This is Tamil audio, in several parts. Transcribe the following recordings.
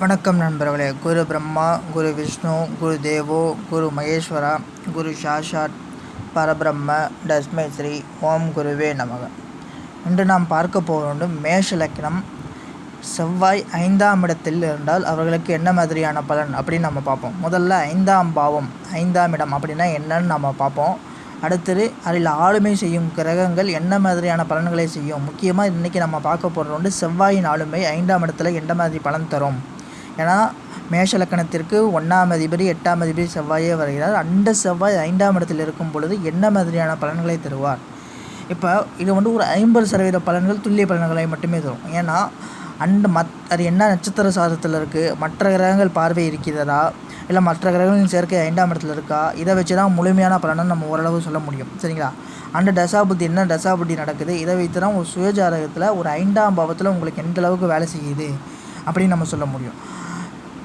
வணக்கம் நண்பர்களே. குரு பிரம்மா குரு விஷ்ணு குரு தேவோ குரு மகேஸ்வரா குரு சாஷாத் பரபிரம்ம தஸ்மை ஸ்ரீ ஓம் குருவே நமக. இன்று நாம் பார்க்க போவது மேஷ லக்னம் செவ்வாய் ஐந்தாம் இடத்தில் இருந்தால் அவர்களுக்கு என்ன மாதிரியான பலன் அப்படின்னு நம்ம பார்ப்போம். முதல்ல ஐந்தாம் பாவம் ஐந்தாம் இடம் அப்படின்னா என்னன்னு நம்ம பார்ப்போம். அடுத்தது அதில் ஆளுமை செய்யும் கிரகங்கள் என்ன மாதிரியான பலன்களை செய்யும்? முக்கியமாக இன்றைக்கி நம்ம பார்க்க போகிறது வந்து செவ்வாயின் ஆளுமை ஐந்தாம் இடத்துல எந்த மாதிரி பலன் தரும்? ஏன்னா மேஷ லக்கணத்திற்கு ஒன்றாம் அதிபதி எட்டாம் அதிபதி செவ்வாயே வருகிறார். அந்த செவ்வாய் ஐந்தாம் இடத்தில் இருக்கும் பொழுது என்ன மாதிரியான பலன்களை தருவார்? இப்போ இது வந்து ஒரு ஐம்பது சதவீத பலன்கள் துல்லிய பலன்களை மட்டுமே தரும். ஏன்னா அண்ட் மத் அது என்ன நட்சத்திர சாதத்தில் இருக்குது மற்ற கிரகங்கள் பார்வை இருக்கிறதா? இல்லை மற்ற கிரகங்களின் சேர்க்கை ஐந்தாம் இடத்துல இருக்கா? இதை வச்சு தான் முழுமையான பலனை நம்ம ஓரளவு சொல்ல முடியும். சரிங்களா? அந்த தசாபுத்தி என்ன தசாபுத்தி நடக்குது? இதை வைத்து தான் ஒரு சுயஜாதகத்தில் ஒரு ஐந்தாம் பாவத்தில் உங்களுக்கு எந்த அளவுக்கு வேலை செய்யுது அப்படின்னு நம்ம சொல்ல முடியும்.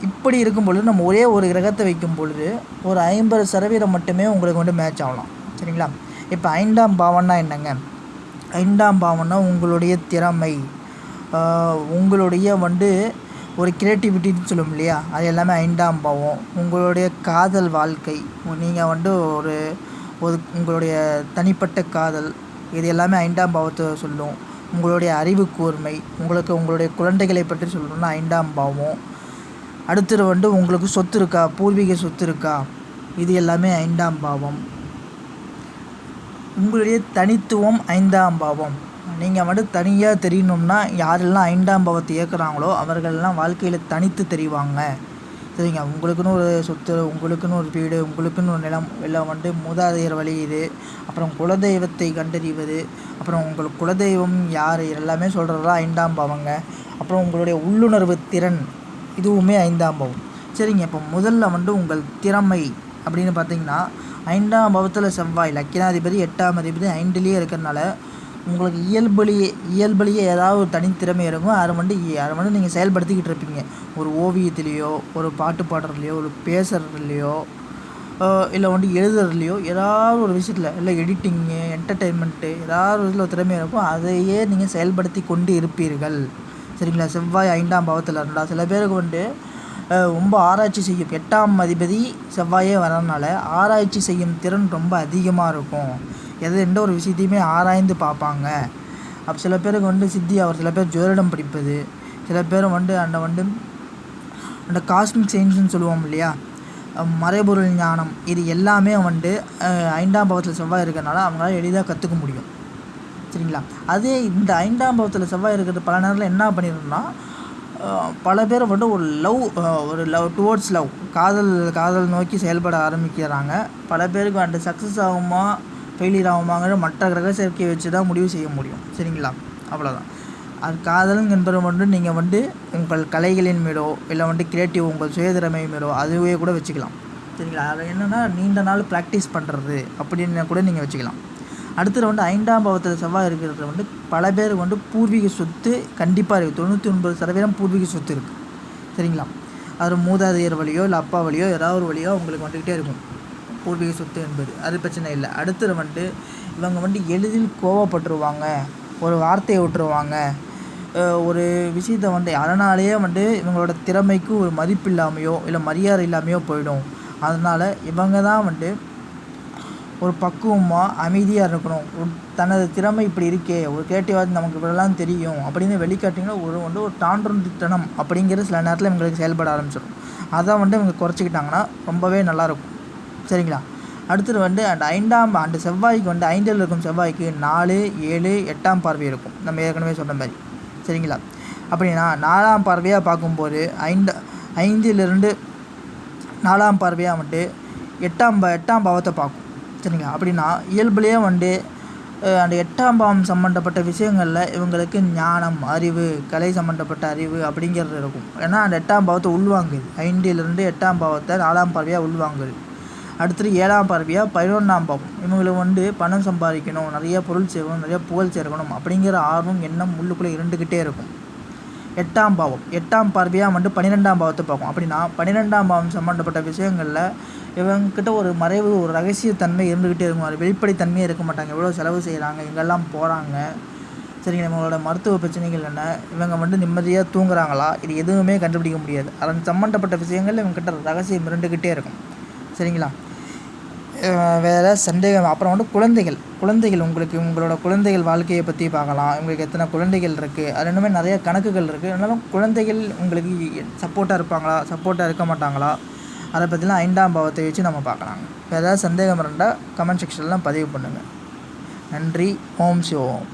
இப்படி இருக்கும் பொழுது நம்ம ஒரே ஒரு கிரகத்தை வைக்கும் பொழுது ஒரு ஐம்பது சதவீதம் மட்டுமே உங்களுக்கு வந்து மேட்ச் ஆகலாம். சரிங்களா? இப்போ ஐந்தாம் பாவம்னா என்னங்க? ஐந்தாம் பாவம்னா உங்களுடைய திறமை. உங்களுடைய வந்து ஒரு கிரியேட்டிவிட்டின்னு சொல்லும் இல்லையா? அது எல்லாமே ஐந்தாம் பாவம். உங்களுடைய காதல் வாழ்க்கை நீங்கள் வந்து ஒரு ஒரு உங்களுடைய தனிப்பட்ட காதல் இது எல்லாமே ஐந்தாம் பாவத்தை சொல்லும். உங்களுடைய அறிவு கூர்மை உங்களுக்கு உங்களுடைய குழந்தைகளை பற்றி சொல்லணும்னா ஐந்தாம் பாவம். அடுத்தது வந்து உங்களுக்கு சொத்து இருக்கா? பூர்வீக சொத்து இருக்கா? இது எல்லாமே ஐந்தாம் பாவம். உங்களுடைய தனித்துவம் ஐந்தாம் பாவம். நீங்கள் வந்து தனியாக தெரியணும்னா யாரெல்லாம் ஐந்தாம் பாவத்தை இயக்குறாங்களோ அவர்கள்லாம் வாழ்க்கையில் தனித்து தெரிவாங்க. சரிங்க? உங்களுக்குன்னு ஒரு சொத்து உங்களுக்குன்னு ஒரு வீடு உங்களுக்குன்னு ஒரு நிலம் எல்லாம் வந்து மூதாதையர் வழி இது. அப்புறம் குலதெய்வத்தை கண்டறிவது. அப்புறம் உங்களுக்கு குலதெய்வம் யார்? எல்லாமே சொல்கிறதெல்லாம் ஐந்தாம் பாவங்க. அப்புறம் உங்களுடைய உள்ளுணர்வு திறன். இதுவுமே ஐந்தாம் பாவம். சரிங்க? இப்போ முதல்ல வந்து உங்கள் திறமை அப்படின்னு பார்த்தீங்கன்னா ஐந்தாம் பாவத்தில் செவ்வாய் லக்கினாதிபதி எட்டாம் அதிபதி ஐந்துலேயே இருக்கிறனால உங்களுக்கு இயல்புலேயே இயல்புலேயே ஏதாவது ஒரு தனித்திறமை இருக்கும். அதை வந்து அதை வந்து நீங்கள் செயல்படுத்திக்கிட்டு இருப்பீங்க. ஒரு ஓவியத்துலேயோ ஒரு பாட்டு பாடுறதுலையோ ஒரு பேசுகிறதுலையோ இல்லை வந்து எழுதுறதுலையோ ஏதாவது ஒரு விஷயத்தில் இல்லை எடிட்டிங்கு என்டர்டெயின்மெண்ட்டு ஏதாவது ஒரு இதில் திறமை இருக்கும். அதையே நீங்கள் செயல்படுத்தி கொண்டு இருப்பீர்கள். சரிங்களா? செவ்வாய் ஐந்தாம் பாவத்தில் இருந்தால் சில பேருக்கு வந்து ரொம்ப ஆராய்ச்சி செய்யும். எட்டாம் அதிபதி செவ்வாயே வரனால ஆராய்ச்சி செய்யும் திறன் ரொம்ப அதிகமாக இருக்கும். எது எந்த ஒரு விஷயத்தையுமே ஆராய்ந்து பார்ப்பாங்க. அப்போ சில பேருக்கு வந்து சித்தி அவர் சில பேர் ஜோதிடம் படிப்பது சில பேர் வந்து அந்த வந்து அந்த காஸ்மிக் சயின்ஸ்னு சொல்லுவோம் இல்லையா? மறைபொருள் ஞானம் இது எல்லாமே வந்து ஐந்தாம் பாவத்தில் செவ்வாய் இருக்கிறனால அவங்களால எளிதாக கற்றுக்க முடியும். சரிங்களா? அதே இந்த ஐந்தாம் பாவத்தில் செவ்வாய் இருக்கிறது பல நேரத்தில் என்ன பண்ணிடும்னா பல பேர் வந்து ஒரு லவ் ஒரு லவ் டுவோர்ட்ஸ் லவ் காதல் காதல் நோக்கி செயல்பட ஆரம்பிக்கிறாங்க. பல பேருக்கு அந்த சக்ஸஸ் ஆகுமா ஃபெயிலியர் ஆகுமாங்கிற மற்ற கிரக சேர்க்கையை வச்சு தான் முடிவு செய்ய முடியும். சரிங்களா? அவ்வளோதான் அது காதல் என்பது வந்து நீங்கள் வந்து உங்கள் கலைகளின் மீதோ இல்லை வந்து கிரியேட்டிவ் உங்கள் சுயதிறமை மீதோ அதுவே கூட வச்சுக்கலாம். சரிங்களா? அது என்னென்னா நீண்ட நாள் ப்ராக்டிஸ் பண்ணுறது அப்படின்னு கூட நீங்கள் வச்சுக்கலாம். அடுத்தது வந்து ஐந்தாம் பாவத்தில் செவ்வாய் இருக்கிறது வந்து பல பேர் வந்து பூர்வீக சொத்து கண்டிப்பாக இருக்குது தொண்ணூற்றி ஒன்பது சதவீதம் பூர்வீக சொத்து இருக்குது சரிங்களா? அது மூதாதையர் வழியோ இல்லை அப்பா வழியோ ஏதாவது ஒரு வழியோ உங்களுக்கு வந்துக்கிட்டே இருக்கும். பூர்வீக சொத்து என்பது. அது பிரச்சனை இல்லை. அடுத்தது வந்துட்டு இவங்க வந்து எளிதில் கோவப்பட்டுருவாங்க. ஒரு வார்த்தையை விட்டுருவாங்க. ஒரு விஷயத்தை வந்து அதனாலேயே வந்து இவங்களோட திறமைக்கு ஒரு மதிப்பு இல்லாமையோ இல்லை மரியாதை இல்லாமையோ போயிடும். அதனால் இவங்க தான் வந்து ஒரு பக்குவமாக அமைதியாக இருக்கணும். தனது திறமை இப்படி இருக்கே ஒரு கிரியேட்டிவாக நமக்கு இப்படிலாம் தெரியும் அப்படின்னு வெளிக்காட்டிங்கன்னா ஒரு வந்து ஒரு தாண்டொன்றுத்தனம் அப்படிங்கிறது சில நேரத்தில் இவங்களுக்கு செயல்பட ஆரம்பிச்சிடும். அதை வந்து இவங்க குறைச்சிக்கிட்டாங்கன்னா ரொம்பவே நல்லாயிருக்கும் சரிங்களா? அடுத்தது வந்து அந்த ஐந்தாம் அந்த செவ்வாய்க்கு வந்து ஐந்தில் இருக்கும் செவ்வாய்க்கு நாலு ஏழு எட்டாம் பார்வை இருக்கும். நம்ம ஏற்கனவே சொன்ன மாதிரி. சரிங்களா? அப்படின்னா நாலாம் பார்வையாக பார்க்கும்போது ஐந்து ஐந்திலிருந்து நாலாம் பார்வையாக வந்துட்டு எட்டாம் ப எட்டாம் பாவத்தை பார்க்கும். சரிங்களா? அப்படின்னா இயல்புலேயே வந்து அந்த எட்டாம் பாவம் சம்மந்தப்பட்ட விஷயங்களில் இவங்களுக்கு ஞானம் அறிவு கலை சம்மந்தப்பட்ட அறிவு அப்படிங்கிறது இருக்கும். ஏன்னா அந்த எட்டாம் பாவத்தை உள்வாங்குது. ஐந்திலிருந்து எட்டாம் பாவத்தை நாலாம் பார்வையாக உள்வாங்குது. அடுத்தது ஏழாம் பார்வையாக பதினொன்றாம் பாவம். இவங்களுக்கு வந்து பணம் சம்பாதிக்கணும் நிறைய பொருள் சேர்க்கணும் நிறைய புகழ் சேர்க்கணும் அப்படிங்கிற ஆர்வம் எண்ணம் உள்ளுக்குள்ளே இருந்துக்கிட்டே இருக்கும். எட்டாம் பாவம். எட்டாம் பார்வையாக வந்து பன்னிரெண்டாம் பாவத்தை பார்க்கும். அப்படின்னா பன்னிரெண்டாம் பாவம் சம்மந்தப்பட்ட விஷயங்களில் இவங்கக்கிட்ட ஒரு மறைவு ஒரு ரகசியத்தன்மை இருந்துக்கிட்டே இருக்கும். அது வெளிப்படைத்தன்மையே இருக்க மாட்டாங்க. எவ்வளோ செலவு செய்கிறாங்க எங்கெல்லாம் போகிறாங்க சரிங்க இவங்களோட மருத்துவ பிரச்சனைகள் என்ன இவங்க வந்து நிம்மதியாக தூங்குறாங்களா இது எதுவுமே கண்டுபிடிக்க முடியாது. அதன் சம்மந்தப்பட்ட விஷயங்கள் இவங்ககிட்ட ரகசியம் இருந்துக்கிட்டே இருக்கும். சரிங்களா? வேறு சந்தேகம். அப்புறம் வந்து குழந்தைகள். குழந்தைகள் உங்களுக்கு உங்களோட குழந்தைகள் வாழ்க்கையை பற்றி பார்க்கலாம். உங்களுக்கு எத்தனை குழந்தைகள் இருக்குது அது இன்னுமே நிறைய கணக்குகள் இருக்குது அதனால குழந்தைகள் உங்களுக்கு சப்போர்ட்டாக இருப்பாங்களா? சப்போர்ட்டாக இருக்க மாட்டாங்களா? அதை பற்றிலாம் ஐந்தாம் பாவத்தை வச்சு நம்ம பார்க்கலாங்க வேறு ஏதாவது சந்தேகம் இருந்தால் கமெண்ட் செக்ஷன்லாம் பதிவு பண்ணுங்கள் நன்றி. ஓம் சிவோம்.